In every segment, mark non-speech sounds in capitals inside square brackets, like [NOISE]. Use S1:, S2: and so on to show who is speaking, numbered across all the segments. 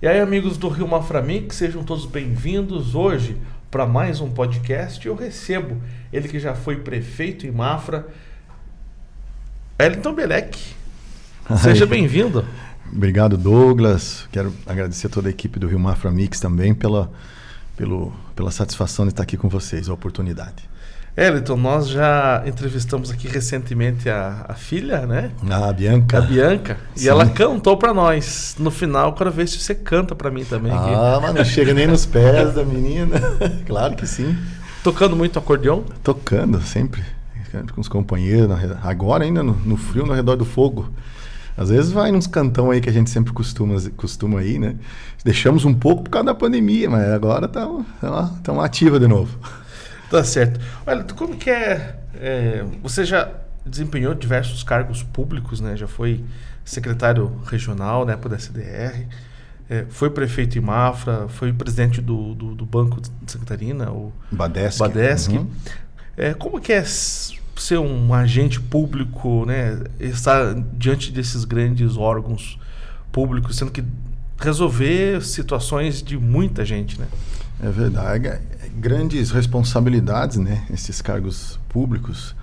S1: E aí, amigos do Rio Maframix, sejam todos bem-vindos hoje para mais um podcast. Eu recebo ele que já foi prefeito em Mafra, Elton Belec. Seja bem-vindo.
S2: Obrigado, Douglas. Quero agradecer a toda a equipe do Rio Mafra Mix também pela, pelo, pela satisfação de estar aqui com vocês, a oportunidade.
S1: Eliton, nós já entrevistamos aqui recentemente a, a filha, né?
S2: Ah, a Bianca.
S1: A Bianca. Sim. E ela cantou para nós. No final, quero ver se você canta para mim também.
S2: Ah, aqui. mas não chega nem nos pés da menina. [LAUGHS] claro que sim.
S1: Tocando muito acordeão?
S2: Tocando, sempre. Com os companheiros. Agora ainda no, no frio, no redor do fogo. Às vezes vai nos cantão aí que a gente sempre costuma, costuma ir, né? Deixamos um pouco por causa da pandemia, mas agora estamos ativa de novo.
S1: Tá certo. Olha, como que é, é, Você já desempenhou diversos cargos públicos, né? Já foi secretário regional na época da CDR, é, foi prefeito em Mafra, foi presidente do, do, do Banco de Santa Catarina, o
S2: Badesc.
S1: Badesc. Uhum. É, como que é ser um agente público, né? Estar diante desses grandes órgãos públicos, sendo que resolver situações de muita gente, né?
S2: É verdade. Grandes responsabilidades, né? Esses cargos públicos,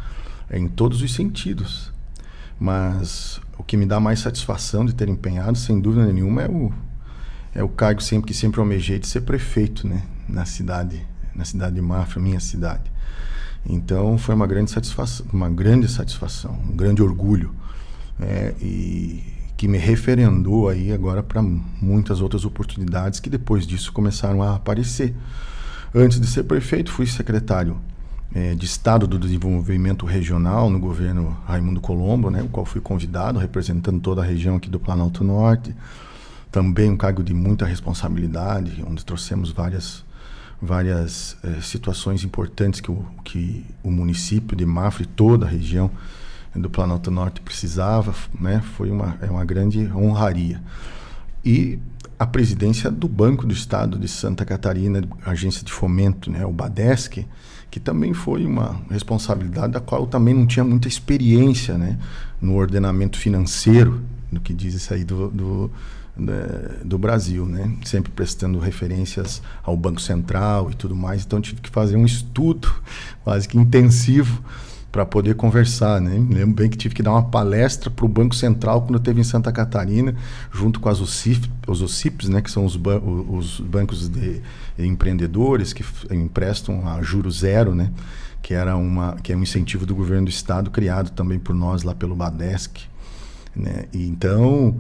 S2: em todos os sentidos. Mas o que me dá mais satisfação de ter empenhado, sem dúvida nenhuma, é o, é o cargo sempre que sempre almejei de ser prefeito, né? Na cidade, na cidade de Mafra, minha cidade. Então foi uma grande satisfação, uma grande satisfação, um grande orgulho, é, e que me referendou aí agora para muitas outras oportunidades que depois disso começaram a aparecer. Antes de ser prefeito, fui secretário é, de Estado do Desenvolvimento Regional no governo Raimundo Colombo, né, o qual fui convidado, representando toda a região aqui do Planalto Norte. Também um cargo de muita responsabilidade, onde trouxemos várias, várias é, situações importantes que o, que o município de Mafra e toda a região do Planalto Norte precisava. Né, foi uma, é uma grande honraria. E a presidência do Banco do Estado de Santa Catarina, agência de fomento, né, o Badesc, que também foi uma responsabilidade da qual eu também não tinha muita experiência né, no ordenamento financeiro, no que diz isso aí do, do, do Brasil, né? sempre prestando referências ao Banco Central e tudo mais, então tive que fazer um estudo [LAUGHS] quase que intensivo para poder conversar, né? Lembro bem que tive que dar uma palestra para o Banco Central quando eu esteve em Santa Catarina, junto com as OCIF, os OCIPs, né? Que são os, ban os bancos de empreendedores que emprestam a juro zero, né? Que era uma que é um incentivo do governo do estado criado também por nós lá pelo Badesc, né? E então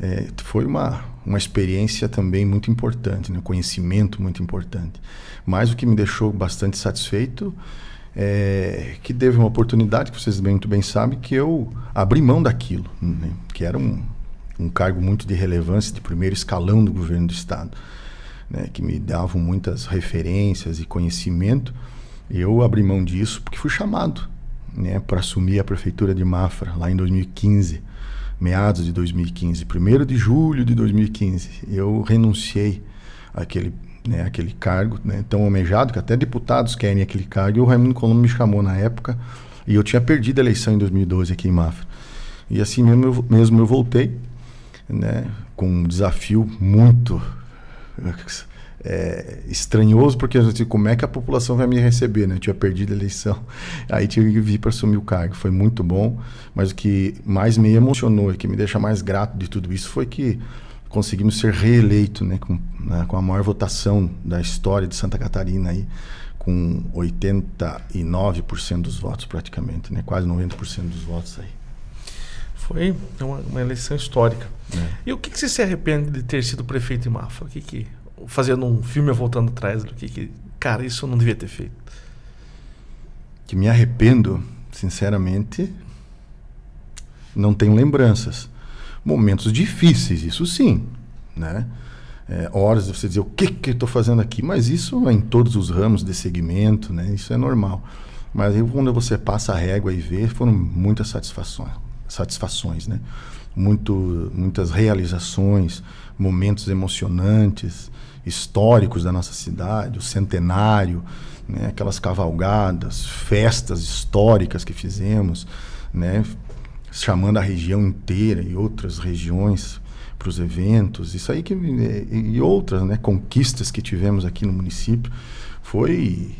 S2: é, foi uma uma experiência também muito importante, né? conhecimento muito importante. Mas o que me deixou bastante satisfeito é, que teve uma oportunidade, que vocês muito bem sabem, que eu abri mão daquilo, né? que era um, um cargo muito de relevância, de primeiro escalão do governo do Estado, né? que me davam muitas referências e conhecimento. Eu abri mão disso porque fui chamado né, para assumir a prefeitura de Mafra, lá em 2015, meados de 2015, 1 de julho de 2015. Eu renunciei àquele né, aquele cargo né, tão almejado, que até deputados querem aquele cargo, e o Raimundo Colombo me chamou na época, e eu tinha perdido a eleição em 2012 aqui em Mafra. E assim mesmo eu, mesmo eu voltei, né, com um desafio muito é, estranhoso, porque assim, como é que a população vai me receber? Né? Eu tinha perdido a eleição, [LAUGHS] aí tive que vir para assumir o cargo. Foi muito bom, mas o que mais me emocionou e que me deixa mais grato de tudo isso foi que conseguimos ser reeleito, né, com, né, com a maior votação da história de Santa Catarina aí, com 89% dos votos praticamente, né, quase 90% dos votos aí.
S1: Foi uma, uma eleição histórica. É. E o que, que você se arrepende de ter sido prefeito em Mafra? O que que fazendo um filme voltando atrás, o que que cara isso eu não devia ter feito?
S2: Que me arrependo, sinceramente, não tenho lembranças momentos difíceis, isso sim, né? É, horas de você dizer o que que eu estou fazendo aqui, mas isso é em todos os ramos de segmento, né? Isso é normal. Mas aí, quando você passa a régua e vê, foram muitas satisfações, satisfações, né? Muito, muitas realizações, momentos emocionantes, históricos da nossa cidade, o centenário, né? aquelas cavalgadas, festas históricas que fizemos, né? Chamando a região inteira e outras regiões para os eventos, isso aí que e, e outras, né, conquistas que tivemos aqui no município, foi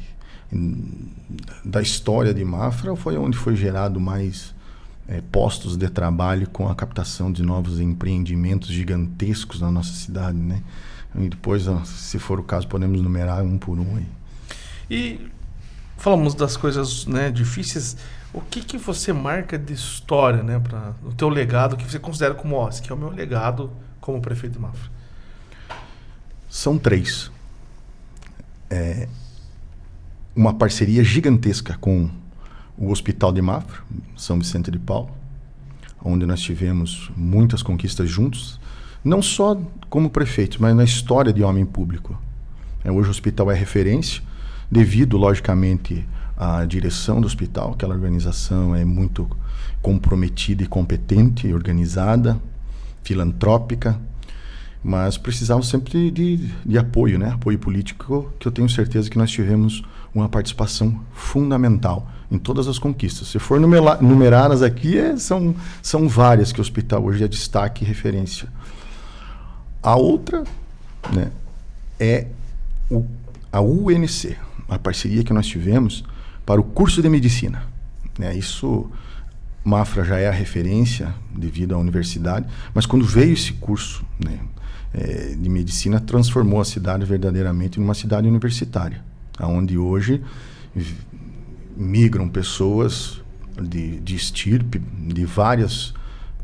S2: da história de Mafra, foi onde foi gerado mais é, postos de trabalho com a captação de novos empreendimentos gigantescos na nossa cidade, né? E depois, se for o caso, podemos numerar um por um aí.
S1: E falamos das coisas né, difíceis. O que, que você marca de história, né, para o teu legado que você considera como, ó, aqui é o meu legado como prefeito de Mafra?
S2: São três. É, uma parceria gigantesca com o Hospital de Mafra, São Vicente de Paulo, onde nós tivemos muitas conquistas juntos, não só como prefeito, mas na história de homem público. É, hoje o hospital é referência, devido, logicamente, à direção do hospital, aquela organização é muito comprometida e competente, organizada, filantrópica, mas precisava sempre de, de, apoio, né? apoio político, que eu tenho certeza que nós tivemos uma participação fundamental em todas as conquistas. Se for numerá-las aqui, é, são, são várias que o hospital hoje é destaque e referência. A outra né, é o, a UNC, a parceria que nós tivemos para o curso de medicina. Né, isso, Mafra já é a referência devido à universidade, mas quando veio esse curso né, é, de medicina, transformou a cidade verdadeiramente numa cidade universitária, onde hoje migram pessoas de, de estirpe de várias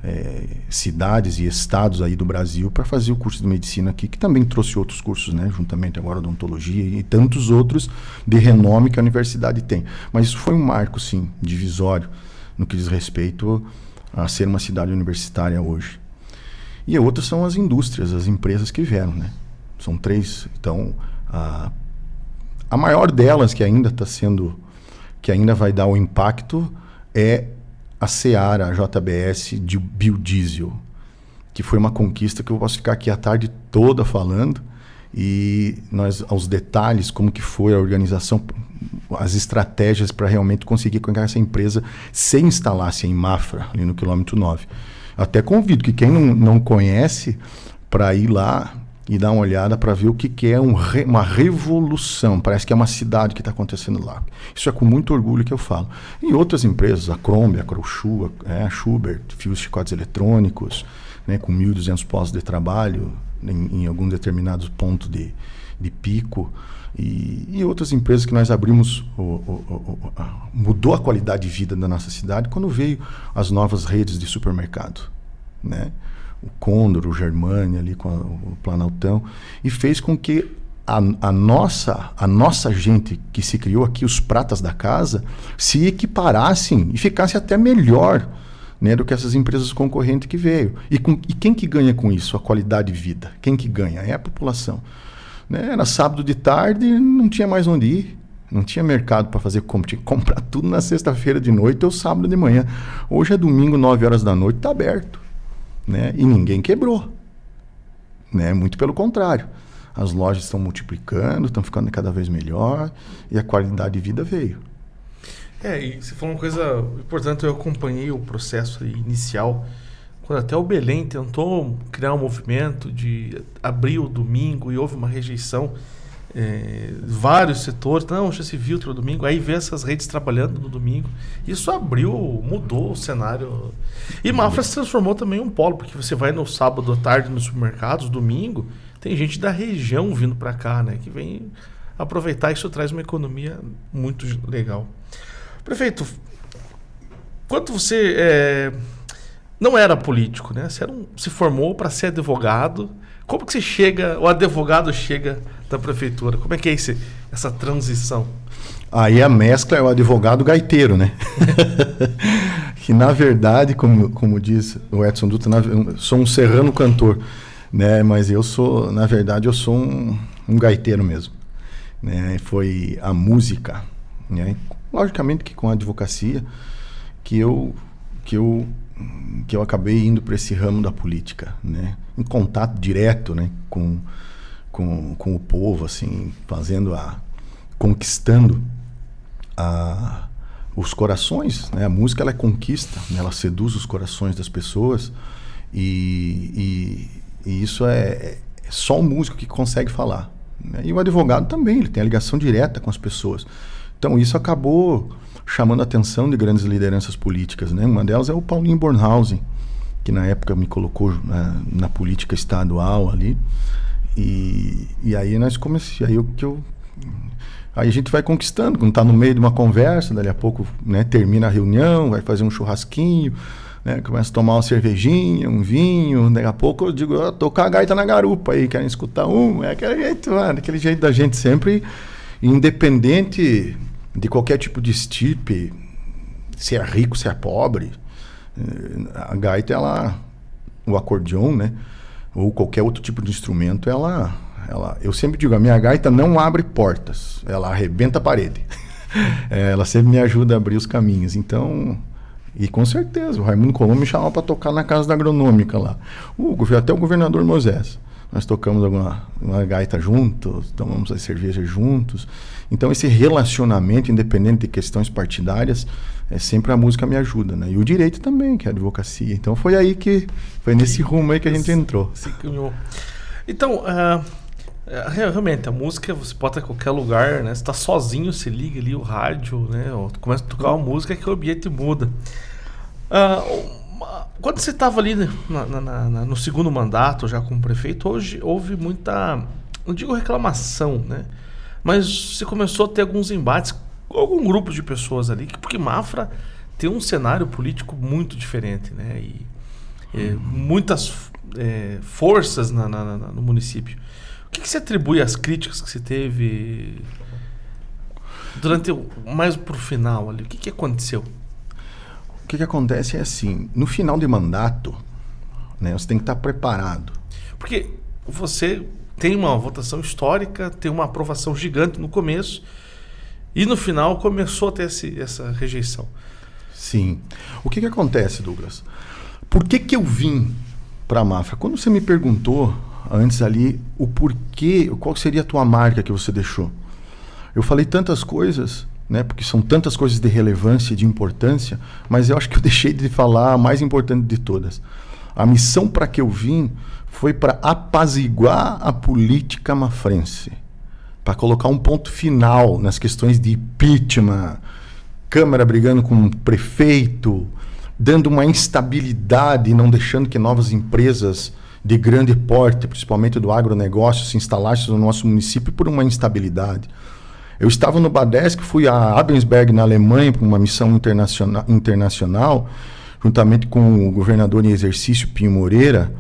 S2: é, cidades e estados aí do Brasil para fazer o curso de medicina aqui, que também trouxe outros cursos, né, juntamente agora odontologia e tantos outros de renome que a universidade tem. Mas isso foi um marco, sim, divisório no que diz respeito a ser uma cidade universitária hoje. E outras são as indústrias, as empresas que vieram, né? São três. Então, a, a maior delas que ainda está sendo, que ainda vai dar o impacto é a Seara, a JBS de biodiesel, que foi uma conquista que eu posso ficar aqui a tarde toda falando e nós aos detalhes como que foi a organização, as estratégias para realmente conseguir que essa empresa se instalasse em Mafra, ali no quilômetro 9. Até convido que quem não, não conhece para ir lá e dar uma olhada para ver o que, que é um re, uma revolução. Parece que é uma cidade que está acontecendo lá. Isso é com muito orgulho que eu falo. E outras empresas, a Crombie, a Crochu, a, a Schubert, fios chicotes eletrônicos, né, com 1.200 postos de trabalho em, em algum determinado ponto de, de pico. E, e, outras empresas que nós abrimos, o, o, o, a, mudou a qualidade de vida da nossa cidade quando veio as novas redes de supermercado. Né? O Condor, o Germânia ali com a, o Planaltão, e fez com que a, a, nossa, a nossa gente que se criou aqui, os pratas da casa, se equiparassem e ficasse até melhor né, do que essas empresas concorrentes que veio. E, com, e quem que ganha com isso? A qualidade de vida. Quem que ganha? É a população. Né? Era sábado de tarde, não tinha mais onde ir. Não tinha mercado para fazer compra. Tinha que comprar tudo na sexta-feira de noite ou sábado de manhã. Hoje é domingo, 9 horas da noite, está aberto né? E ninguém quebrou, né? Muito pelo contrário. As lojas estão multiplicando, estão ficando cada vez melhor e a qualidade de vida veio.
S1: É, e você falou uma coisa importante, eu acompanhei o processo inicial, quando até o Belém tentou criar um movimento de abrir o domingo e houve uma rejeição é, vários setores, não, já se viu no domingo, aí vê essas redes trabalhando no domingo. Isso abriu, mudou o cenário. E Mafra se transformou também em um polo, porque você vai no sábado à tarde nos supermercados, domingo, tem gente da região vindo para cá, né, que vem aproveitar, isso traz uma economia muito legal. Prefeito, quanto você é, não era político, né? Você um, se formou para ser advogado. Como que você chega, o advogado chega da prefeitura? Como é que é esse, essa transição?
S2: Aí a mescla é o advogado gaiteiro, né? [LAUGHS] que na verdade, como, como diz o Edson Dutra, eu sou um serrano cantor, né? Mas eu sou, na verdade, eu sou um, um gaiteiro mesmo. Né? Foi a música, né? Logicamente que com a advocacia que eu que eu que eu acabei indo para esse ramo da política, né? Em contato direto, né, com, com, com o povo, assim, fazendo a conquistando a, os corações, né? A música ela é conquista, né? ela seduz os corações das pessoas e, E isso é, é só o músico que consegue falar. Né? E o advogado também, ele tem a ligação direta com as pessoas. Então isso acabou chamando a atenção de grandes lideranças políticas. Né? Uma delas é o Paulinho Bornhausen, que na época me colocou na, na política estadual ali. E, e aí nós comecei, aí o que eu Aí a gente vai conquistando, quando está no meio de uma conversa, dali a pouco né, termina a reunião, vai fazer um churrasquinho, né, começa a tomar uma cervejinha, um vinho, daqui a pouco eu digo, eu tô com a gaita na garupa aí, querem escutar um, é aquele jeito, mano, aquele jeito da gente sempre, independente de qualquer tipo de estipe, se é rico, se é pobre, eh, a gaita, ela, o acordeon, né, ou qualquer outro tipo de instrumento, ela ela, eu sempre digo, a minha gaita não abre portas, ela arrebenta a parede. [LAUGHS] é, ela sempre me ajuda a abrir os caminhos. Então, e com certeza, o Raimundo Colombo me chamava para tocar na casa da agronômica lá. O, até o governador Moisés. Nós tocamos alguma uma gaita juntos, tomamos as cervejas juntos. Então, esse relacionamento, independente de questões partidárias, é sempre a música me ajuda, né? E o direito também, que é a advocacia. Então, foi aí que, foi nesse rumo aí que a gente entrou.
S1: Se Então, uh, realmente, a música você pode estar em qualquer lugar, né? Você está sozinho, você liga ali o rádio, né? Ou começa a tocar uma música que o ambiente muda. Uh, quando você estava ali na, na, na, no segundo mandato, já como prefeito, hoje houve muita, não digo reclamação, né? Mas você começou a ter alguns embates algum grupo de pessoas ali, porque Mafra tem um cenário político muito diferente, né? E, e muitas é, forças na, no município. O que, que se atribui às críticas que se teve durante o, mais pro final ali? O que, que aconteceu?
S2: O que, que acontece é assim, no final de mandato, né, você tem que estar preparado.
S1: Porque você tem uma votação histórica, tem uma aprovação gigante no começo, e no final começou a ter esse, essa rejeição.
S2: Sim. O que, que acontece, Douglas? Por que, que eu vim para a Mafra? Quando você me perguntou antes ali o porquê, qual seria a tua marca que você deixou. Eu falei tantas coisas, né, porque são tantas coisas de relevância de importância, mas eu acho que eu [LAUGHS] deixei de falar a mais importante de todas. A missão para que eu vim foi para apaziguar a política mafrense, para colocar um ponto final nas questões de impeachment, Câmara brigando com o prefeito, dando uma instabilidade não deixando que novas empresas de grande porte, principalmente do agronegócio, se instalasse no nosso município por uma instabilidade. Eu estava no Badesc, fui a Abensberg, na Alemanha, para uma missão internacional, internacional, juntamente com o governador em exercício, Pinho Moreira,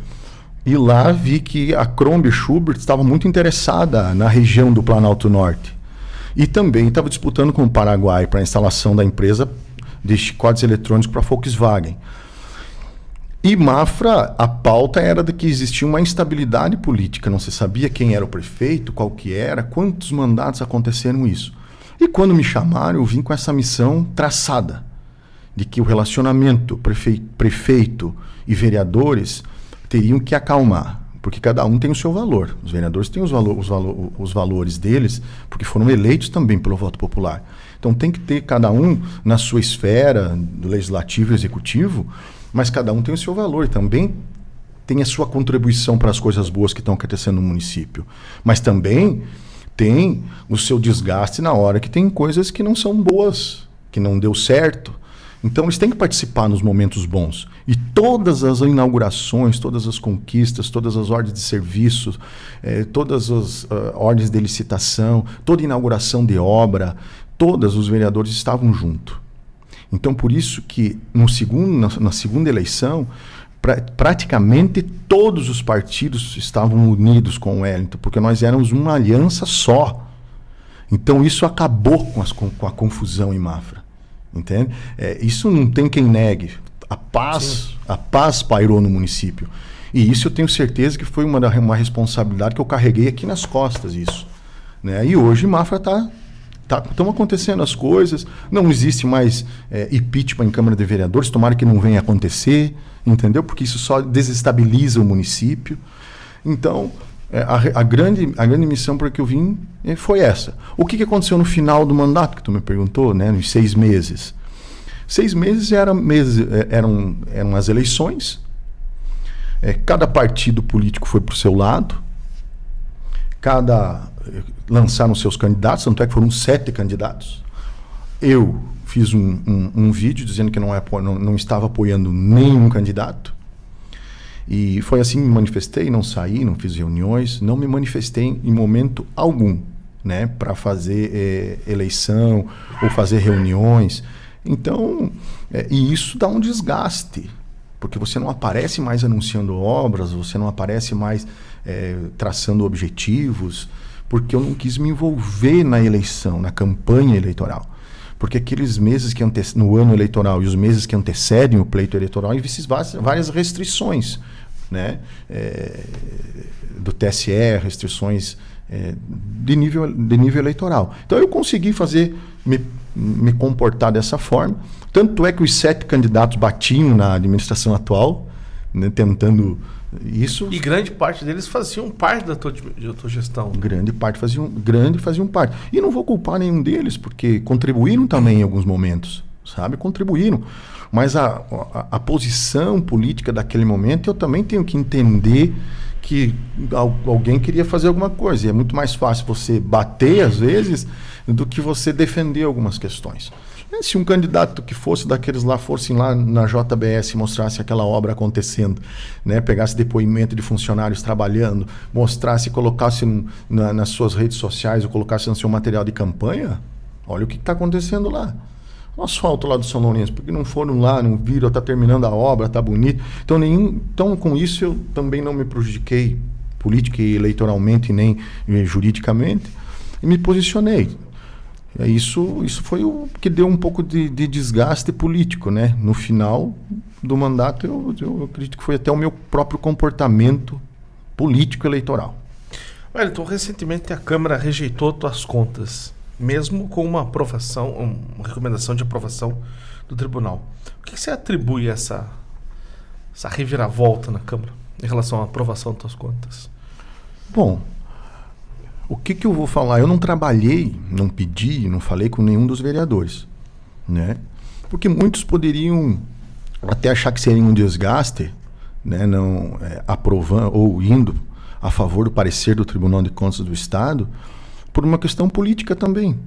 S2: e lá vi que a Crombie Schubert estava muito interessada na região do Planalto Norte. E também estava disputando com o Paraguai para a instalação da empresa de chicotes eletrônicos para a Volkswagen. E Mafra, a pauta era de que existia uma instabilidade política, não se sabia quem era o prefeito, qual que era, quantos mandatos aconteceram isso. E quando me chamaram, eu vim com essa missão traçada, de que o relacionamento prefeito, prefeito e vereadores teriam que acalmar, porque cada um tem o seu valor. Os vereadores têm os, valo os, valo os valores deles, porque foram eleitos também pelo voto popular. Então tem que ter cada um na sua esfera, do legislativo e executivo, mas cada um tem o seu valor também tem a sua contribuição para as coisas boas que estão acontecendo no município. Mas também tem o seu desgaste na hora que tem coisas que não são boas, que não deu certo. Então eles têm que participar nos momentos bons. E todas as inaugurações, todas as conquistas, todas as ordens de serviço, eh, todas as uh, ordens de licitação, toda inauguração de obra, todas os vereadores estavam juntos. Então, por isso que no segundo, na, na segunda eleição, pra, praticamente todos os partidos estavam unidos com o Wellington, porque nós éramos uma aliança só. Então, isso acabou com, as, com, com a confusão em Mafra. Entende? É, isso não tem quem negue. A paz, a paz pairou no município. E isso eu tenho certeza que foi uma, uma responsabilidade que eu carreguei aqui nas costas, isso. Né? E hoje Mafra está Estão tá, acontecendo as coisas, não existe mais é, impeachment em Câmara de Vereadores, tomara que não venha acontecer, entendeu? Porque isso só desestabiliza o município. Então, a, a, grande, a grande missão para que eu vim é, foi essa. O que, que aconteceu no final do mandato, que tu me perguntou, né, nos seis meses? Seis meses, era meses é, eram, eram as eleições, É, cada partido político foi para o seu lado, cada lançaram seus candidatos, tanto é que foram sete candidatos. Eu fiz um, um, um vídeo dizendo que não, é, não, não estava apoiando nenhum candidato. E foi assim me manifestei, não saí, não fiz reuniões, não me manifestei em momento algum, né, para fazer é, eleição ou fazer reuniões. Então, é, e isso dá um desgaste, porque você não aparece mais anunciando obras, você não aparece mais é, traçando objetivos, porque eu não quis me envolver na eleição, na campanha eleitoral. Porque aqueles meses que no ano eleitoral e os meses que antecedem o pleito eleitoral existem várias restrições né? É, do TSE, restrições é, de, nível, de nível eleitoral. Então eu consegui fazer, me, me comportar dessa forma. Tanto é que os sete candidatos batiam na administração atual, né, tentando isso.
S1: E grande parte deles faziam parte da tua, da tua gestão.
S2: Grande parte faziam, grande faziam parte. E não vou culpar nenhum deles, porque contribuíram também em alguns momentos, sabe? Contribuíram. Mas a, a, a, posição política daquele momento eu também tenho que entender que alguém queria fazer alguma coisa. E é muito mais fácil você bater, às vezes, do que você defender algumas questões. Se um candidato que fosse daqueles lá fosse lá na JBS e mostrasse aquela obra acontecendo, né? pegasse depoimento de funcionários trabalhando, mostrasse, colocasse na, nas suas redes sociais ou colocasse no seu material de campanha, olha o que está acontecendo lá o asfalto lá do São Lourenço, porque não foram lá, não viram, está terminando a obra, está bonito. Então, nenhum, então, com isso, eu também não me prejudiquei política e eleitoralmente, nem eh, juridicamente, e me posicionei. Isso, isso foi o que deu um pouco de, de desgaste político, né? No final do mandato, eu, eu acredito que foi até o meu próprio comportamento político eleitoral.
S1: Wellington, recentemente a Câmara rejeitou tuas contas mesmo com uma aprovação, uma recomendação de aprovação do tribunal. O que, você atribui essa, essa reviravolta na Câmara em relação à aprovação das contas?
S2: Bom, o que, que eu vou falar? Eu não trabalhei, não pedi, não falei com nenhum dos vereadores, né? Porque muitos poderiam até achar que seria um desgaste, né? Não é, aprovando ou indo a favor do parecer do Tribunal de Contas do Estado, por uma questão política também.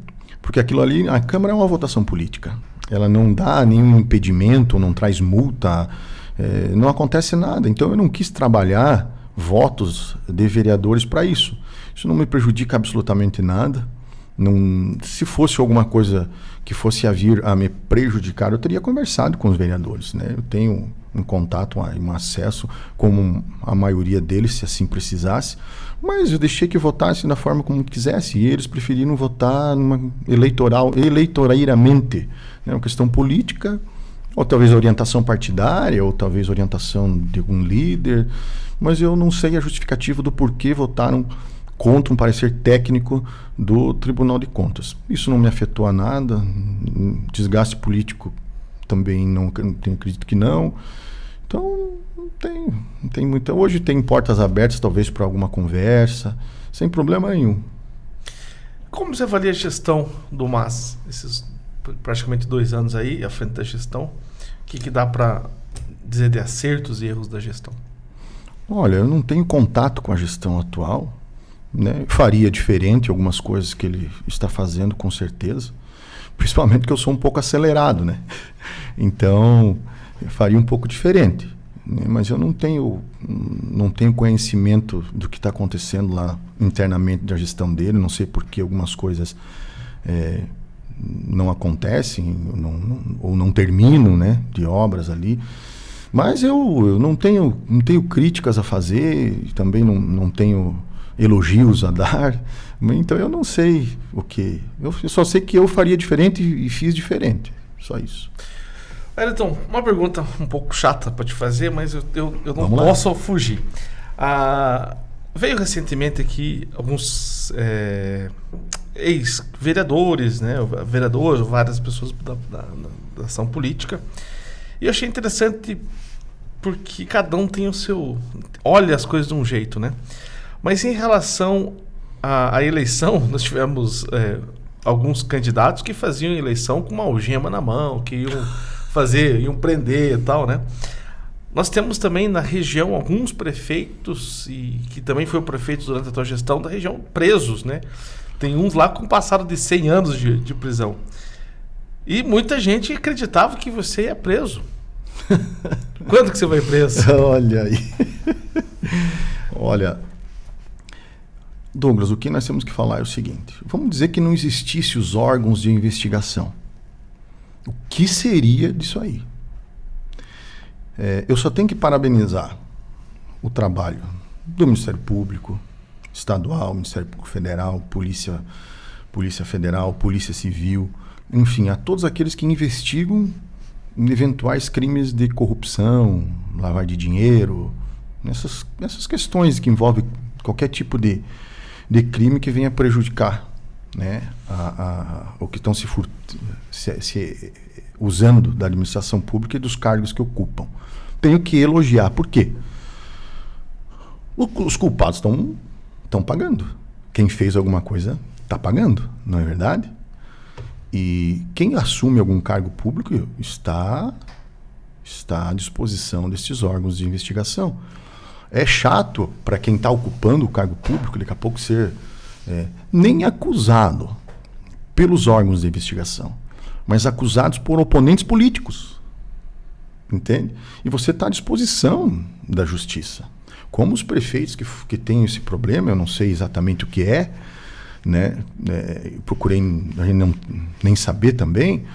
S2: Porque aquilo ali, a Câmara é uma votação política. Ela não dá nenhum impedimento, não traz multa, é, não acontece nada. Então eu não quis trabalhar votos de vereadores para isso. Isso não me prejudica absolutamente nada. Não, se fosse alguma coisa que fosse a vir a me prejudicar, eu teria conversado com os vereadores. Né? Eu tenho um contato, um acesso, como a maioria deles, se assim precisasse. Mas eu deixei que votasse da forma como quisesse. E eles preferiram votar numa eleitoral, eleitoreiramente. Né? Uma questão política, ou talvez orientação partidária, ou talvez orientação de algum líder. Mas eu não sei a justificativa do porquê votaram contra um parecer técnico do Tribunal de Contas. Isso não me afetou a nada. Desgaste político também não, acredito que não. Então, tem, não tem muita. Hoje tem portas abertas, talvez, para alguma conversa, sem problema nenhum.
S1: Como você avalia a gestão do MAS, esses praticamente dois anos aí, à frente da gestão? O que, que dá para dizer de acertos e erros da gestão?
S2: Olha, eu não tenho contato com a gestão atual. Né? Faria diferente algumas coisas que ele está fazendo, com certeza. [LAUGHS] Principalmente que eu sou um pouco acelerado, né? [LAUGHS] Então, faria um pouco diferente. Né? Mas eu não tenho, não tenho conhecimento do que está acontecendo lá internamente da gestão dele. Não sei por que algumas coisas é, não acontecem não, não, ou não terminam né, de obras ali. Mas eu, eu não, tenho, não tenho críticas a fazer, também não, não tenho elogios a dar. Então eu não sei o que. Eu, só sei que eu faria diferente e fiz diferente. Só isso.
S1: Ayrton, uma pergunta um pouco chata para te fazer, mas eu, eu, eu não posso fugir. Ah, veio recentemente aqui alguns é, ex-vereadores, né, vereadores, várias pessoas da, da, da, ação política, e eu achei interessante porque cada um tem o seu. olha as coisas de um jeito, né? Mas em relação à, à eleição, [LAUGHS] nós tivemos é, alguns candidatos que faziam eleição com uma algema na mão, que iam fazer, iam prender e tal, né? Nós temos também na região alguns prefeitos, e que também foi o prefeito durante a tua gestão da região, presos, né? Tem uns lá com passado de 100 anos de, de prisão. E muita gente acreditava que você ia preso. [LAUGHS] Quando que você vai preso? [LAUGHS]
S2: Olha aí. Olha, Douglas, o que nós temos que falar é o seguinte: vamos dizer que não existisse os órgãos de investigação. O que seria disso aí? É, eu só tenho que parabenizar o trabalho do Ministério Público Estadual, Ministério Público Federal, Polícia, Polícia Federal, Polícia Civil, enfim, a todos aqueles que investigam eventuais crimes de corrupção, lavar de dinheiro, nessas, questões que envolvem qualquer tipo de, de crime que venha prejudicar né, a, a, o que estão se, se, se, usando da administração pública e dos cargos que ocupam. Tenho que elogiar. Por quê? os culpados estão pagando. Quem fez alguma coisa está pagando, não é verdade? E quem assume algum cargo público está está à disposição desses órgãos de investigação. É chato para quem está ocupando o cargo público daqui a pouco ser é, nem acusado pelos órgãos de investigação, mas acusados por oponentes políticos. Entende? E você está à disposição da justiça. Como os prefeitos que, que têm esse problema, eu não sei exatamente o que é, né? É, procurei não, nem saber também,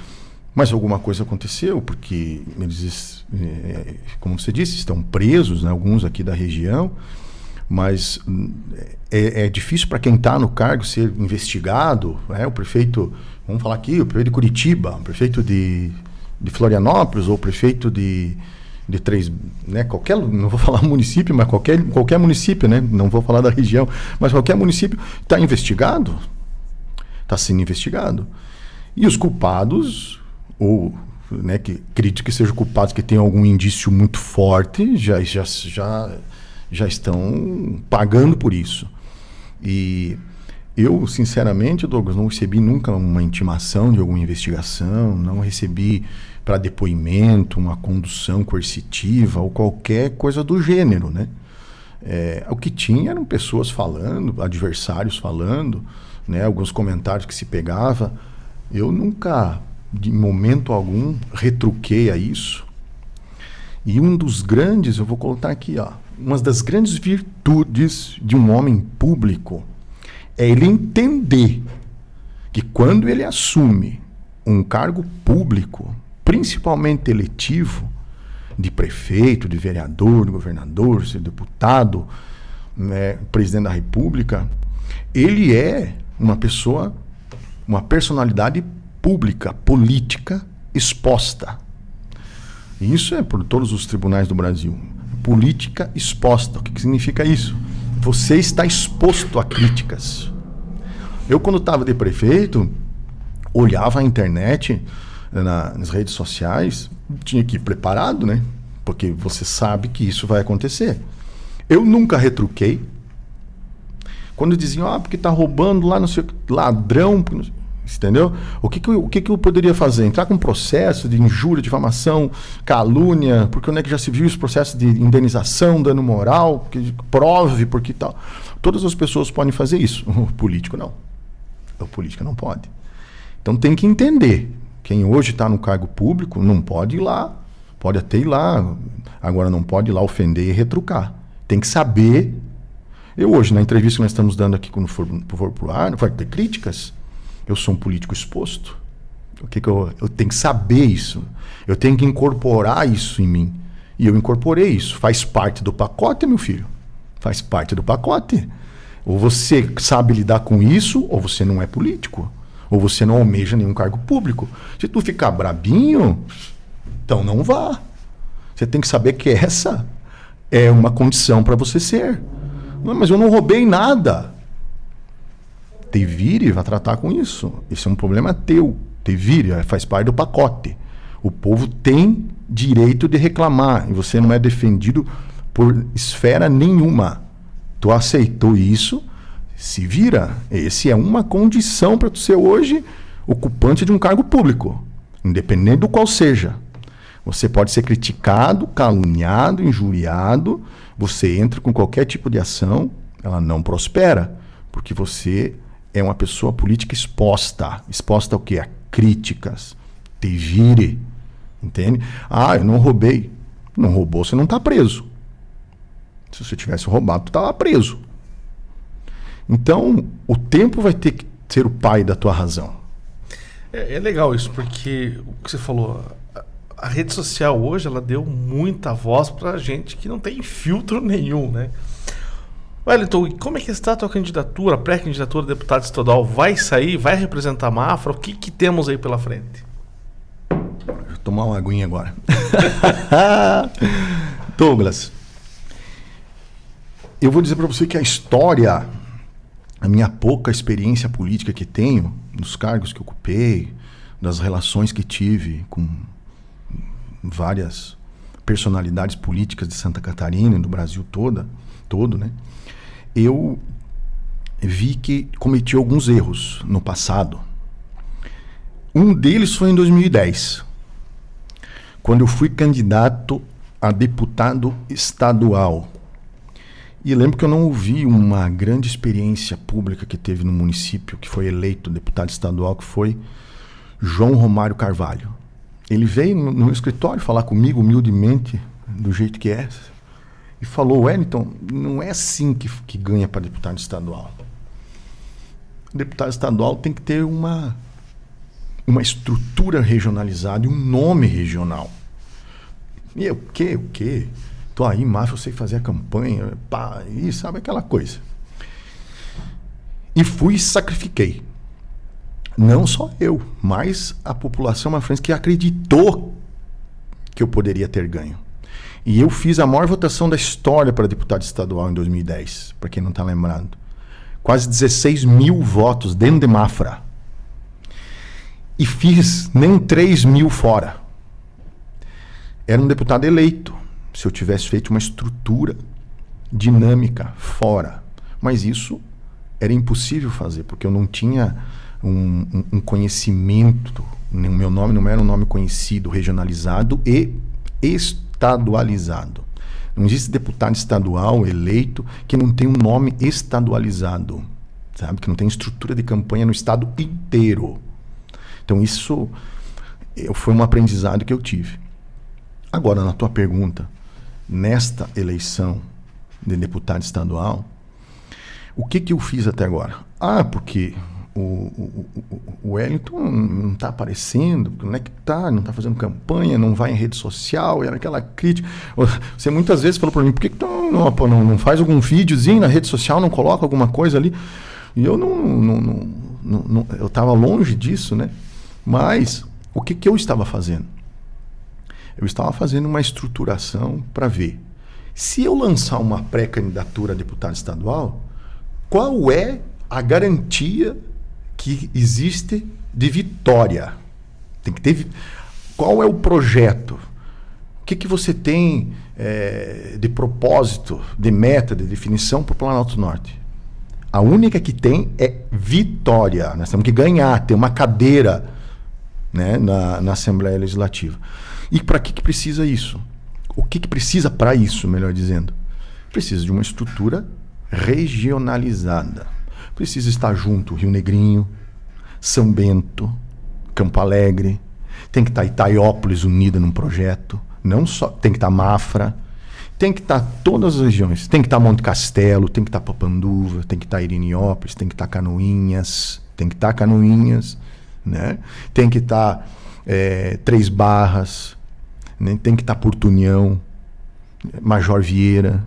S2: mas alguma coisa aconteceu, porque eles, é, como você disse, estão presos, né, alguns aqui da região, mas é, é difícil para quem está no cargo ser investigado. Né? O prefeito, vamos falar aqui, o prefeito de Curitiba, o prefeito de, de Florianópolis, ou o prefeito de, de três, né, qualquer, não vou [LAUGHS] falar município, mas qualquer, qualquer município, né, não vou falar da região, mas qualquer município está investigado, está sendo investigado. E os culpados, ou né, que acredito que sejam culpados que tenham algum indício muito forte, já, já, já, já estão pagando por isso. E eu, sinceramente, Douglas, não recebi nunca uma intimação de alguma investigação, não recebi para depoimento, uma condução coercitiva ou qualquer coisa do gênero, né? É, o que tinha eram pessoas falando, adversários falando, né? Alguns comentários que se pegava. Eu nunca, de momento algum, retruquei a isso. E um dos grandes, eu vou colocar aqui, ó, uma das grandes virtudes de um homem público é ele entender que quando ele assume um cargo público, principalmente eletivo, de prefeito, de vereador, de governador, de deputado, né, presidente da República, ele é uma pessoa, uma personalidade pública, política, exposta. Isso é por todos os tribunais do Brasil. Política exposta. O que, que significa isso? Você está exposto a críticas. Eu, quando estava de prefeito, olhava a internet, na, nas redes sociais, tinha que ir preparado, né? Porque você sabe que isso vai acontecer. Eu nunca retruquei. Quando diziam, ah, porque tá roubando lá, não sei ladrão, entendeu? O que que, eu, o que que eu poderia fazer? Entrar com um processo de injúria, difamação, calúnia, porque onde é que já se viu esse processo de indenização, dano moral, que prove, porque tal. Todas as pessoas podem fazer isso. [LAUGHS] O político não. O político não pode. Então tem que entender quem hoje está no cargo público não pode ir lá. Pode até ir lá. Agora não pode ir lá ofender e retrucar. Tem que saber. Eu hoje, na entrevista que nós estamos dando aqui quando for, for pro ar, vai ter críticas. Eu sou um político exposto. O que, que eu, eu tenho que saber isso. Eu tenho que incorporar isso em mim. E eu incorporei isso. Faz parte do pacote, meu filho. Faz parte do pacote. Ou você sabe lidar com isso, ou você não é político ou você não almeja nenhum cargo público. Se tu ficar brabinho, então não vá. Você tem que saber que essa é uma condição para você ser. Não, mas eu não roubei nada. Te vire, vai tratar com isso. Esse é um problema teu. Te vire, faz parte do pacote. O povo tem direito de reclamar e você não é defendido por esfera nenhuma. Tu aceitou isso, se vira. Esse é uma condição para tu ser hoje ocupante de um cargo público, independente do qual seja. Você pode ser criticado, caluniado, injuriado, você entra com qualquer tipo de ação, ela não prospera, porque você é uma pessoa política exposta. Exposta ao quê? A críticas. Te vire. Entende? Ah, eu não roubei. Não roubou, você não está preso. Se você tivesse roubado, tu estava preso. Então, o tempo vai ter que ser o pai da tua razão.
S1: É, é legal isso, porque o que você falou, a, a rede social hoje, ela deu muita voz para gente que não tem filtro nenhum, né? Wellington, como é que está a tua candidatura, pré-candidatura a deputado estadual? Vai sair? Vai representar a Mafra? O que, que temos aí pela frente?
S2: Vou tomar uma aguinha agora. [LAUGHS] Douglas, eu vou dizer para você que a história, a minha pouca experiência política que tenho, nos cargos que ocupei, das relações que tive com várias personalidades políticas de Santa Catarina e do Brasil toda, todo, né? Eu vi que cometi alguns erros no passado. Um deles foi em 2010, quando eu fui candidato a deputado estadual. E lembro que eu não ouvi uma grande experiência pública que teve no município, que foi eleito deputado estadual, que foi João Romário Carvalho. Ele veio no, no escritório falar comigo humildemente, do jeito que é, e falou: Wellington, não é assim que, que ganha para deputado estadual. Deputado estadual tem que ter uma, uma estrutura regionalizada e um nome regional. E eu, o quê? O quê? Tô aí, macho, eu sei fazer a campanha, pá, e sabe aquela coisa. E fui e sacrifiquei. Não só eu, mas a população mafrense que acreditou que eu poderia ter ganho. E eu fiz a maior votação da história para deputado estadual em 2010, para quem não está lembrando. Quase 16 mil votos dentro de Mafra. E fiz nem 3 mil fora. Era um deputado eleito, se eu tivesse feito uma estrutura dinâmica fora. Mas isso era impossível fazer, porque eu não tinha um, um, conhecimento. O meu nome não era um nome conhecido, regionalizado e estadualizado. Não existe deputado estadual eleito que não tem um nome estadualizado, sabe? Que não tem estrutura de campanha no estado inteiro. Então isso foi um aprendizado que eu tive. Agora, na tua pergunta, nesta eleição de deputado estadual, o que, que eu fiz até agora? Ah, porque o, o, Wellington não está aparecendo, não é que está, não está fazendo campanha, não vai em rede social, era aquela crítica. Você muitas vezes falou para mim, por que, que tu não, não, não, faz algum videozinho na rede social, não coloca alguma coisa ali? E eu não, não, não, não eu estava longe disso, né? Mas o que, que eu estava fazendo? Eu estava fazendo uma estruturação para ver se eu lançar uma pré-candidatura a deputado estadual, qual é a garantia que existe de vitória. Tem que ter. Qual é o projeto? O que, que você tem é, de propósito, de meta, de definição para o Planalto Norte? A única que tem é vitória. Nós temos que ganhar, ter uma cadeira né, na, na Assembleia Legislativa. E para que, que precisa isso? O que, que precisa para isso, melhor dizendo? Precisa de uma estrutura regionalizada. Precisa estar junto Rio Negrinho, São Bento, Campo Alegre, tem que estar Itaiópolis unida num projeto, não só tem que estar Mafra, tem que estar todas as regiões, tem que estar Monte Castelo, tem que estar Papanduva, tem que estar Iriniópolis, tem que estar Canoinhas, tem que estar Canoinhas, né? Tem que estar é, Três Barras, né? tem que estar Porto União, Major Vieira,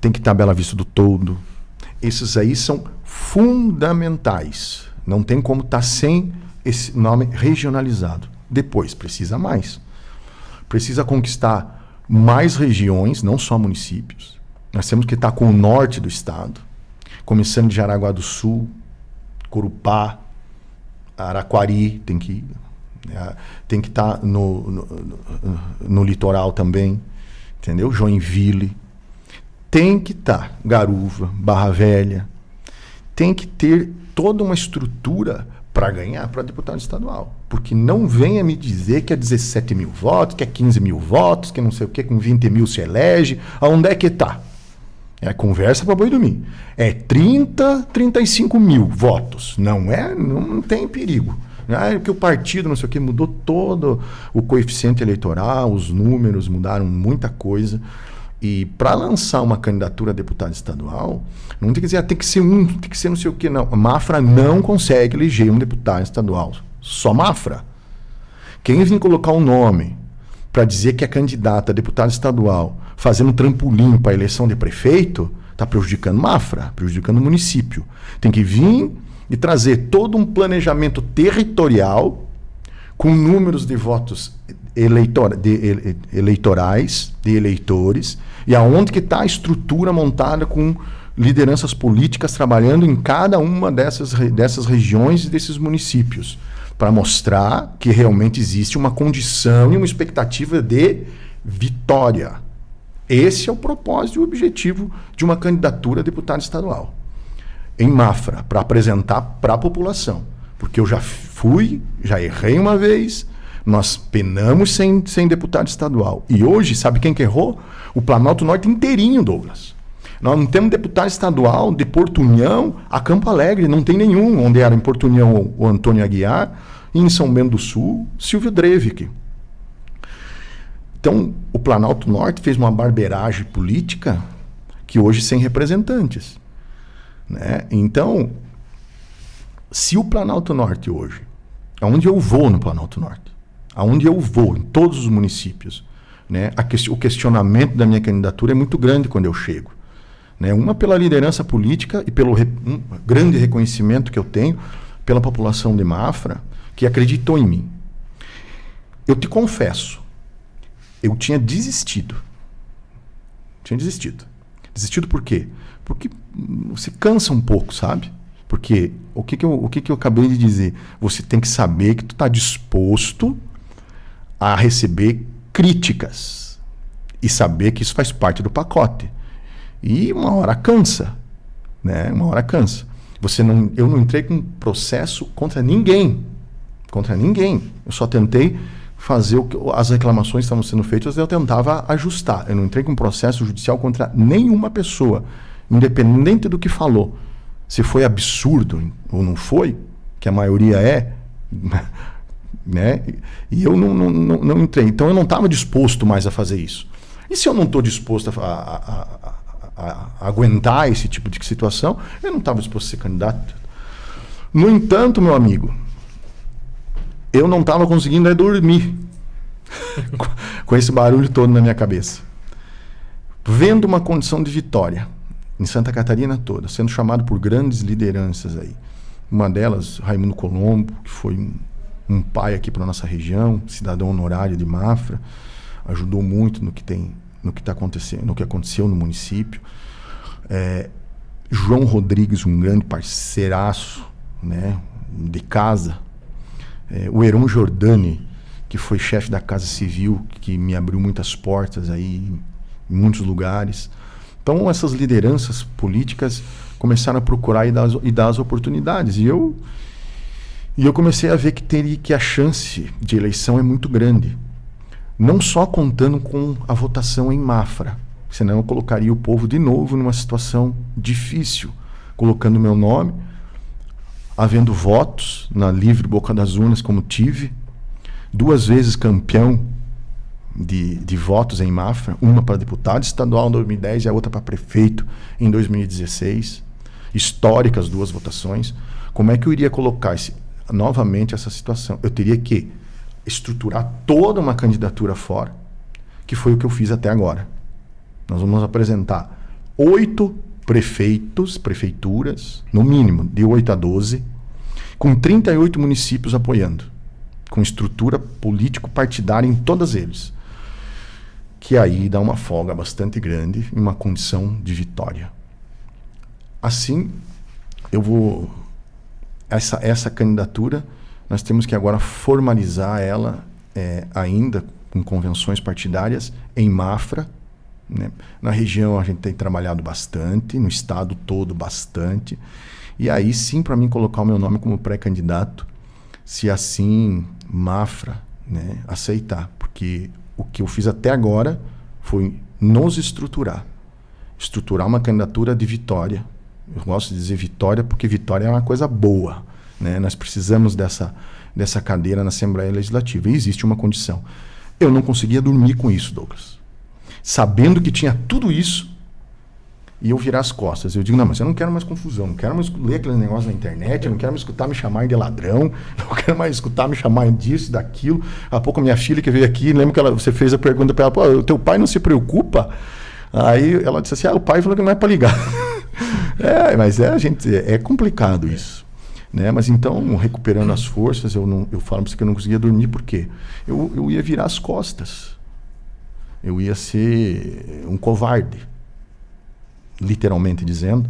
S2: tem que estar Bela Vista do Todo, esses aí são fundamentais. Não tem como estar tá sem esse nome regionalizado. Depois, precisa mais. Precisa conquistar mais regiões, não só municípios. Nós temos que estar tá com o norte do estado, começando de Jaraguá do Sul, Corupá, Araquari, tem que né? tem que estar tá no, no, no, no litoral também, entendeu? Joinville, tem que estar tá, Garuva, Barra Velha, tem que ter toda uma estrutura para ganhar para deputado estadual. Porque não venha me dizer que é 17 mil votos, que é 15 mil votos, que não sei o que, com 20 mil se elege. Aonde é que está? É conversa para boi dormir. É 30, 35 mil votos. Não é, não, tem perigo. Ah, porque o partido, não sei o que, mudou todo o coeficiente eleitoral, os números mudaram muita coisa. E para lançar uma candidatura a deputado estadual, não tem que dizer, ah, tem que ser um, tem que ser não sei o que, não. A Mafra não consegue eleger um deputado estadual. Só Mafra. Quem vir colocar um nome para dizer que é candidata a deputado estadual, fazendo trampolim para a eleição de prefeito, está prejudicando Mafra, prejudicando o município. Tem que vir e trazer todo um planejamento territorial com números de votos de, eleitorais, de eleitores, e aonde que está a estrutura montada com lideranças políticas trabalhando em cada uma dessas, dessas regiões e desses municípios, para mostrar que realmente existe uma condição e uma expectativa de vitória. Esse é o propósito e o objetivo de uma candidatura a deputado estadual em Mafra para apresentar para a população. Porque eu já fui, já errei uma vez, nós penamos sem, sem deputado estadual. E hoje, sabe quem que errou? O Planalto Norte inteirinho, Douglas. Nós não temos deputado estadual de Porto União a Campo Alegre, não tem nenhum, onde era em Porto União o Antônio Aguiar, e em São Bento do Sul, Silvio Drevik. Então, o Planalto Norte fez uma barberagem política que hoje sem representantes. Né? Então, se o Planalto Norte hoje, aonde eu vou no Planalto Norte, aonde eu vou, em todos os municípios, né? Que, o questionamento da minha candidatura é muito grande quando eu chego. Né? Uma pela liderança política e pelo re, um grande reconhecimento que eu tenho pela população de Mafra, que acreditou em mim. Eu te confesso, eu tinha desistido. Tinha desistido. Desistido por quê? Porque você cansa um pouco, sabe? Porque o que, que, eu, o que, que eu acabei de dizer? Você tem que saber que tu está disposto a receber críticas e saber que isso faz parte do pacote. E uma hora cansa, né? Uma hora cansa. Você não, eu não entrei com processo contra ninguém, contra ninguém. Eu só tentei fazer o que as reclamações estavam sendo feitas, eu tentava ajustar. Eu não entrei com processo judicial contra nenhuma pessoa, independente do que falou. Se foi absurdo ou não foi, que a maioria é, né? E eu não, não, não, não entrei. Então eu não estava disposto mais a fazer isso. E se eu não estou disposto a, a, a, a, aguentar esse tipo de situação, eu não estava disposto a ser candidato. No entanto, meu amigo, eu não estava conseguindo é dormir [LAUGHS] com esse barulho todo na minha cabeça. Vendo uma condição de vitória em Santa Catarina toda, sendo chamado por grandes lideranças aí. Uma delas, Raimundo Colombo, que foi um, um pai aqui para nossa região, cidadão honorário de Mafra, ajudou muito no que tem, no que está acontecendo, no que aconteceu no município. É, João Rodrigues, um grande parceiraço, né, de casa, é, o Heron Jordani, que foi chefe da Casa Civil, que me abriu muitas portas aí em muitos lugares. Então, essas lideranças políticas começaram a procurar e dar, e dar as oportunidades. E eu, e eu comecei a ver que, teria, que a chance de eleição é muito grande. Não só contando com a votação em Mafra, senão eu colocaria o povo de novo numa situação difícil, colocando meu nome havendo votos na livre Boca das Urnas, como tive, duas vezes campeão de, de votos em Mafra, uma para deputado estadual em 2010 e a outra para prefeito em 2016. Históricas duas votações. Como é que eu iria colocar esse, novamente essa situação? Eu teria que estruturar toda uma candidatura fora, que foi o que eu fiz até agora. Nós vamos apresentar oito prefeitos, prefeituras, no mínimo, de 8 a 12, com 38 municípios apoiando, com estrutura político-partidária em todos eles. Que aí dá uma folga bastante grande em uma condição de vitória. Assim, eu vou. Essa, essa candidatura, nós temos que agora formalizar ela é, ainda com convenções partidárias em Mafra, né? Na região a gente tem trabalhado bastante, no estado todo bastante. E aí sim, para mim, colocar o meu nome como pré-candidato, se assim Mafra né, aceitar. Porque o que eu fiz até agora foi nos estruturar. Estruturar uma candidatura de vitória. Eu gosto de dizer vitória porque vitória é uma coisa boa. Né? Nós precisamos dessa, dessa cadeira na Assembleia Legislativa. E existe uma condição. Eu não conseguia dormir com isso, Douglas. Sabendo que tinha tudo isso, e eu virar as costas. Eu digo, não, mas eu não quero mais confusão, não quero mais ler aqueles negócios na internet, eu não quero mais escutar me chamar de ladrão, [LAUGHS] não quero mais escutar me chamar disso, daquilo. Há pouco minha filha que veio aqui, lembro que ela, você fez a pergunta para ela, pô, o teu pai não se preocupa? Aí ela disse assim, ah, o pai falou que não é para ligar. [LAUGHS] é, mas é, gente, é complicado isso. Né? Mas então, recuperando as forças, eu, não, eu falo para você que eu não conseguia dormir, por quê? Eu, eu ia virar as costas. Eu ia ser um covarde literalmente dizendo,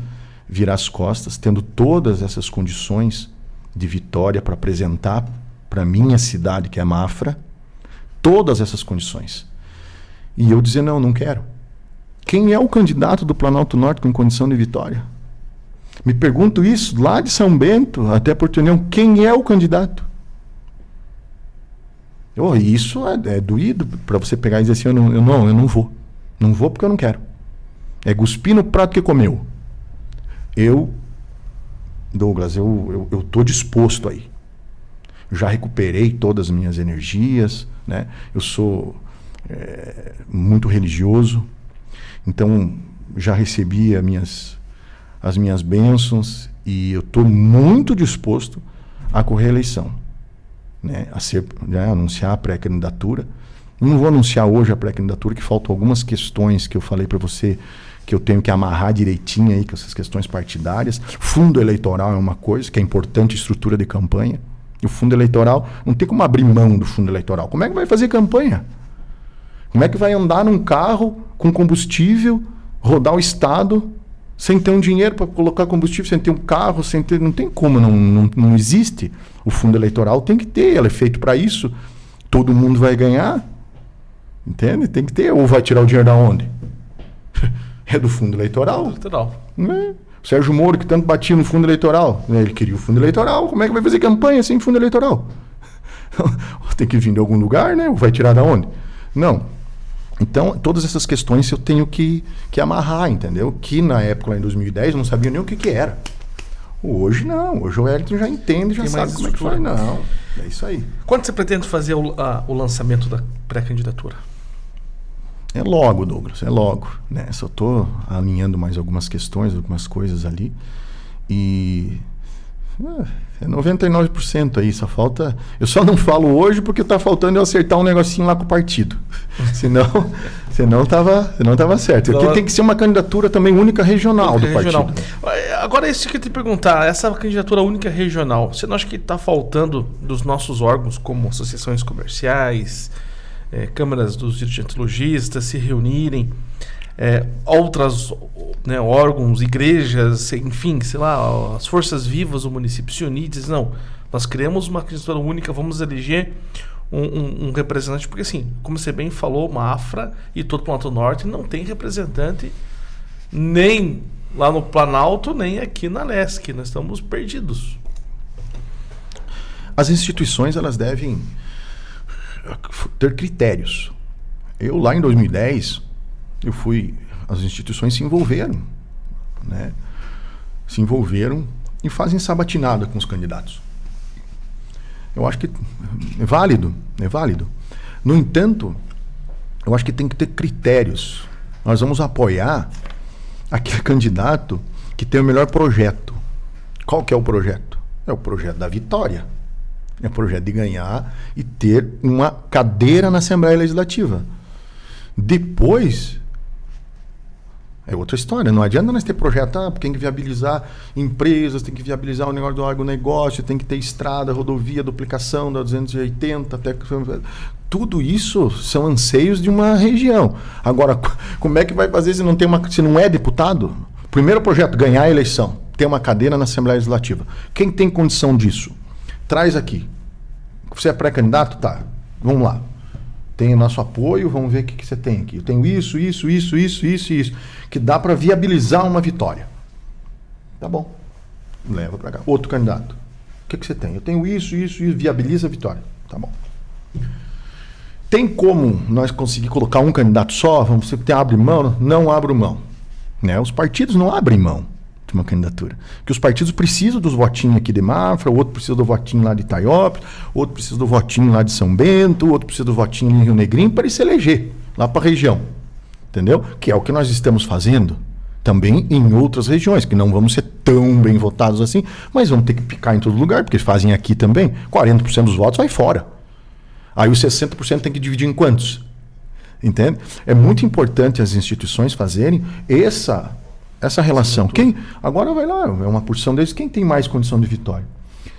S2: virar as costas, tendo todas essas condições de vitória para apresentar para minha cidade, que é Mafra, todas essas condições. E eu dizer, não, não quero. Quem é o candidato do Planalto Norte com condição de vitória? Me pergunto isso lá de São Bento até Porto União. Quem é o candidato? Oh, isso é, é doído para você pegar e dizer assim: eu não, eu não, eu não vou. Não vou porque eu não quero. É cuspir no prato que comeu. Eu, Douglas, eu, eu, eu tô disposto aí. Já recuperei todas as minhas energias, né? Eu sou é, muito religioso, então já recebi as minhas, as minhas bênçãos e eu estou muito disposto a correr a eleição, né? a ser, né? anunciar a pré-candidatura. Não vou anunciar hoje a pré-candidatura, que faltam algumas questões que eu falei para você que eu tenho que amarrar direitinho aí com essas questões partidárias. Fundo eleitoral é uma coisa que é importante, estrutura de campanha. E o fundo eleitoral, não tem como abrir mão do fundo eleitoral. Como é que vai fazer campanha? Como é que vai andar num carro com combustível, rodar o estado sem ter um dinheiro para colocar combustível, sem ter um carro, sem ter. Não tem como, não, não, não existe. O fundo eleitoral tem que ter, ele é feito para isso. Todo mundo vai ganhar. Entende? Tem que ter. Ou vai tirar o dinheiro da onde? [LAUGHS] é do fundo eleitoral. eleitoral. Né? O Sérgio Moro, que tanto batia no fundo eleitoral, né? ele queria o fundo eleitoral. Como é que vai fazer campanha sem fundo eleitoral? [LAUGHS] Tem que vir de algum lugar, né? Ou vai tirar da onde? Não. Então, todas essas questões eu tenho que, que amarrar, entendeu? Que na época, lá em 2010, eu não sabia nem o que, que era. Hoje não. Hoje o Wellington já entende, já Tem sabe como é que faz. Não, é isso aí.
S1: Quando você pretende fazer o, a, o lançamento da pré-candidatura?
S2: É logo, Douglas, é logo. Né? Só estou alinhando mais algumas questões, algumas coisas ali. E é 99% aí, só falta. Eu só não falo hoje porque está faltando eu acertar um negocinho lá com o partido. [LAUGHS] senão, senão tava, senão tava certo. Aqui tem que ser uma candidatura também única regional única do regional. partido.
S1: Agora, isso que eu te perguntar, essa candidatura única regional, você não acha que está faltando dos nossos órgãos, como associações comerciais, é, câmaras dos dirigentes se reunirem, é, outras né, órgãos, igrejas, enfim, sei lá, as forças vivas do município se unir não, nós criamos uma candidatura única, vamos eleger um, um, um, representante, porque assim, como você bem falou, Mafra e todo o Planalto Norte não tem representante nem lá no Planalto, nem aqui na Lesc, nós estamos perdidos.
S2: As instituições, elas devem ter critérios. Eu lá em 2010, eu fui, as instituições se envolveram, né? Se envolveram e fazem sabatinada com os candidatos. Eu acho que é válido, é válido. No entanto, eu acho que tem que ter critérios. Nós vamos apoiar aquele candidato que tem o melhor projeto. Qual que é o projeto? É o projeto da vitória. É o projeto de ganhar e ter uma cadeira na Assembleia Legislativa. Depois, é outra história. Não adianta nós ter projeto, ah, tem que viabilizar empresas, tem que viabilizar o negócio do agronegócio, tem que ter estrada, rodovia, duplicação da 280, até... tudo isso são anseios de uma região. Agora, como é que vai fazer se não tem uma, se não é deputado? Primeiro projeto, ganhar a eleição, ter uma cadeira na Assembleia Legislativa. Quem tem condição disso? Traz aqui. Você é pré-candidato? Tá. Vamos lá. Tem o nosso apoio, vamos ver o que, que você tem aqui. Eu tenho isso, isso, isso, isso, isso, isso. Que dá para viabilizar uma vitória. Tá bom. Leva para cá. Outro candidato. O que, que você tem? Eu tenho isso, isso, isso. Viabiliza a vitória. Tá bom. Tem como nós conseguir colocar um candidato só? Você abre mão? Não abro mão. Né? Os partidos não abrem mão de uma candidatura. Que os partidos precisam dos votinhos aqui de Mafra, o outro precisa do votinho lá de Itaiópolis, outro precisa do votinho lá de São Bento, outro precisa do votinho em Rio Negrinho para ele se eleger lá para a região. Entendeu? Que é o que nós estamos fazendo também em outras regiões, que não vamos ser tão bem votados assim, mas vamos ter que picar em todo lugar, porque fazem aqui também. 40% dos votos vai fora. Aí os 60% tem que dividir em quantos? Entende? É muito importante as instituições fazerem essa essa relação. Quem agora vai lá, é uma porção deles, quem tem mais condição de vitória?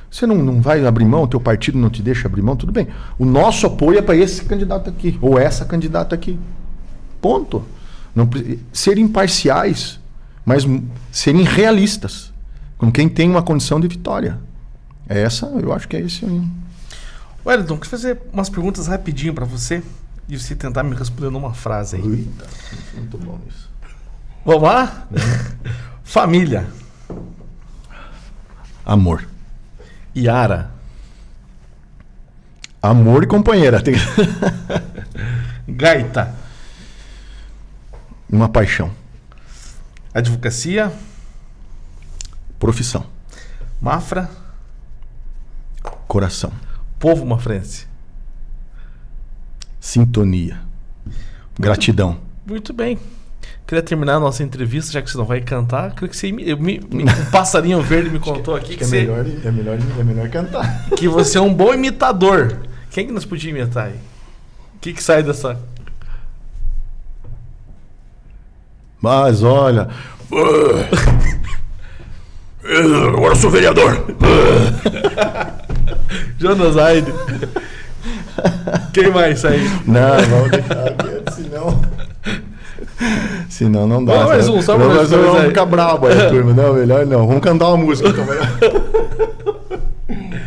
S2: Você não, não vai abrir mão, o teu partido não te deixa abrir mão, tudo bem. O nosso apoio é para esse candidato aqui, ou essa candidata aqui. Ponto. Não, ser imparciais, mas serem realistas com quem tem uma condição de vitória. É essa, eu acho que é esse aí.
S1: Wellington, queria fazer umas perguntas rapidinho para você e você tentar me responder numa frase aí. Eita, muito bom isso. Vamos lá? Família.
S2: Amor.
S1: Yara.
S2: Amor e companheira. [LAUGHS]
S1: Gaita.
S2: Uma paixão.
S1: Advocacia.
S2: Profissão.
S1: Mafra.
S2: Coração.
S1: Povo mafrense.
S2: Sintonia. Gratidão.
S1: Muito bem. Queria terminar a nossa entrevista, já que você não vai cantar. Queria que você. Eu, me, um passarinho verde me contou aqui que,
S2: que,
S1: é, você,
S2: melhor, é, melhor, é melhor cantar. [LAUGHS]
S1: Que você é um bom imitador. Quem que nós podíamos imitar aí? O que, que sai dessa
S2: Mas olha. [LAUGHS] Agora eu sou vereador. [LAUGHS]
S1: Jonas Aide. Quem mais aí?
S2: Não, vamos deixar aqui, senão. Senão não dá.
S1: Mais um, só
S2: pra nós Vamos ficar brabo aí, [LAUGHS] turma. Não, melhor não. Vamos cantar uma música também. [LAUGHS]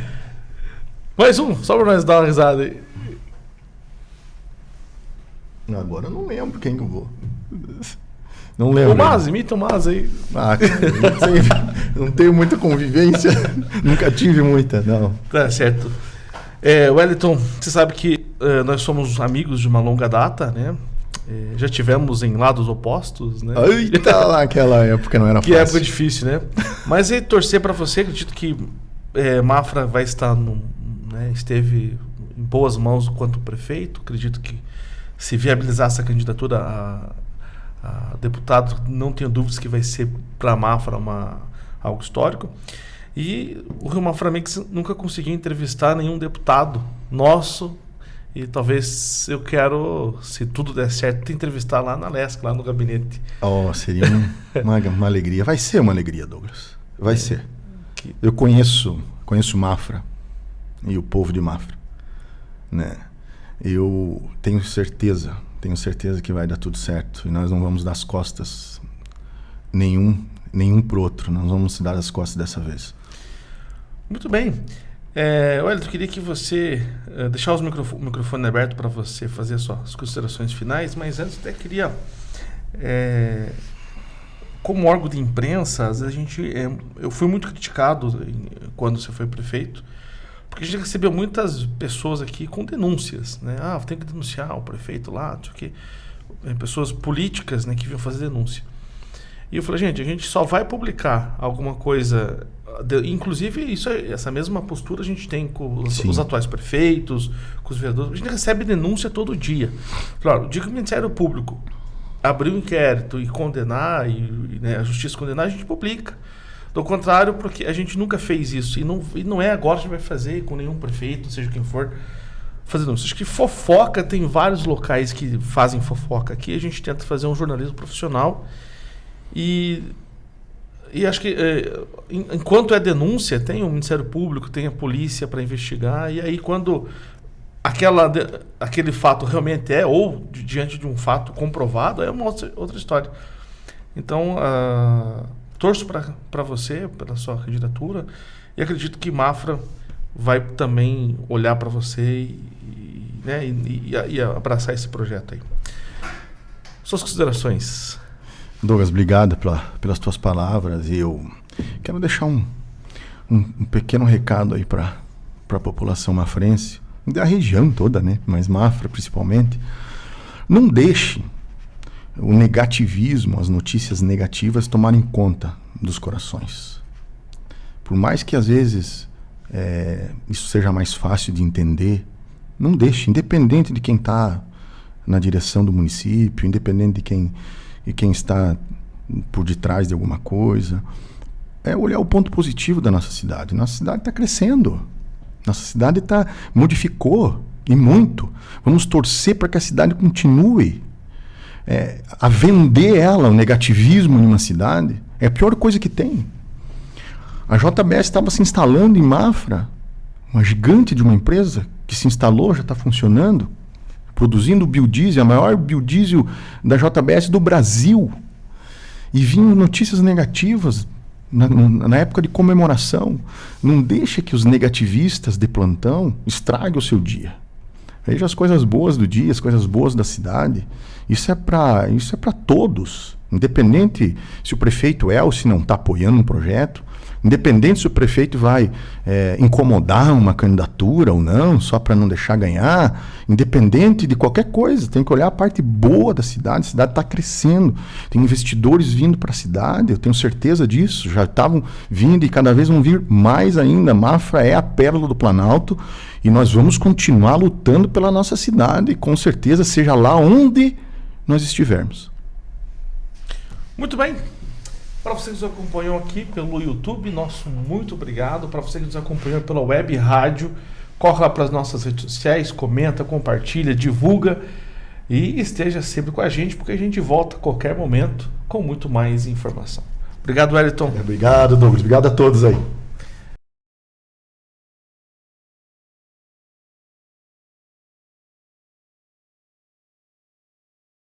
S1: mais um, só pra nós dar uma risada aí.
S2: Agora eu não lembro quem que eu vou. Não lembro.
S1: O Mas, imita o Mas aí.
S2: Ah, não, não tenho muita convivência. [LAUGHS] Nunca tive muita, não.
S1: Tá certo. É, Wellington, você sabe que uh, nós somos amigos de uma longa data, né? É, já tivemos em lados opostos, né?
S2: Eita, lá naquela época não era
S1: que [LAUGHS] fácil. Que época difícil, né? Mas e torcer para você, acredito que é, Mafra vai estar no, né, esteve em boas mãos quanto prefeito. Acredito que se viabilizar essa candidatura a, a deputado, não tenho dúvidas que vai ser para Mafra uma, algo histórico. E o Rio Mafra Mix nunca conseguiu entrevistar nenhum deputado nosso. E talvez eu quero, se tudo der certo, te entrevistar lá na LESC, lá no gabinete.
S2: Oh, seria um, uma, uma alegria. Vai ser uma alegria, Douglas. Vai é. ser. Que... Eu conheço, conheço Mafra e o povo de Mafra. Né? Eu tenho certeza tenho certeza que vai dar tudo certo e nós não vamos dar as costas nenhum nenhum pro outro. Nós vamos dar as costas dessa vez.
S1: Muito bem. É, olha, eu queria que você uh, deixar os microfo microfone aberto para você fazer as considerações finais, mas antes até queria é, como órgão de imprensa, às vezes a gente é, eu fui muito criticado quando você foi prefeito porque a gente recebeu muitas pessoas aqui com denúncias, né? Ah, tem que denunciar o prefeito lá, não sei o quê. É, pessoas políticas né, que vinham fazer denúncia. E eu falei, gente, a gente só vai publicar alguma coisa. Inclusive, isso, essa mesma postura a gente tem com os, os, atuais prefeitos, com os vereadores. A gente recebe denúncia todo dia. Claro, o dia que o Ministério Público abrir um inquérito e condenar, e, e né, a justiça condenar, a gente publica. Do contrário, porque a gente nunca fez isso. E não, e não é agora que a gente vai fazer com nenhum prefeito, seja quem for, fazendo isso. Acho que fofoca tem vários locais que fazem fofoca. Aqui a gente tenta fazer um jornalismo profissional. E, e acho que é, enquanto é denúncia, tem o Ministério Público, tem a polícia para investigar. E aí quando aquela, aquele fato realmente é, ou diante de um fato comprovado, é uma outra, outra história. Então, uh, torço para você, pela sua candidatura, e acredito que Mafra vai também olhar para você e, né, e, e, e, abraçar esse projeto aí. Suas considerações.
S2: Douglas, obrigado pela, pelas tuas palavras. E eu quero deixar um, um, um pequeno recado aí para a população mafrense, da região toda, né? Mas Mafra principalmente. Não deixe o negativismo, as notícias negativas tomarem conta dos corações. Por mais que às vezes é, isso seja mais fácil de entender, não deixe, independente de quem está na direção do município, independente de quem, de quem está por detrás de alguma coisa, é olhar o ponto positivo da nossa cidade. Nossa cidade está crescendo. Nossa cidade tá, modificou e muito. Vamos torcer para que a cidade continue é, a vender ela, o negativismo em uma cidade, é a pior coisa que tem. A JBS estava se instalando em Mafra, uma gigante de uma empresa que se instalou, já está funcionando, produzindo biodiesel, a maior biodiesel da JBS do Brasil. E vinham notícias negativas na, na, época de comemoração. Não deixe que os negativistas de plantão estraguem o seu dia. Veja as coisas boas do dia, as coisas boas da cidade. Isso é para isso é para todos, independente se o prefeito é ou se não está apoiando um projeto. Independente se o prefeito vai é, incomodar uma candidatura ou não, só para não deixar ganhar, independente de qualquer coisa, tem que olhar a parte boa da cidade. A cidade está crescendo, tem investidores vindo para a cidade, eu tenho certeza disso. Já estavam vindo e cada vez vão vir mais ainda. Mafra é a pérola do Planalto e nós vamos continuar lutando pela nossa cidade, com certeza, seja lá onde nós estivermos.
S1: Muito bem. Para você que nos acompanhou aqui pelo YouTube, nosso muito obrigado. Para você que nos acompanhou pela web rádio, corre lá para as nossas redes sociais, comenta, compartilha, divulga e esteja sempre com a gente, porque a gente volta a qualquer momento com muito mais informação. Obrigado, Wellington.
S2: Obrigado, Douglas. Obrigado a todos aí.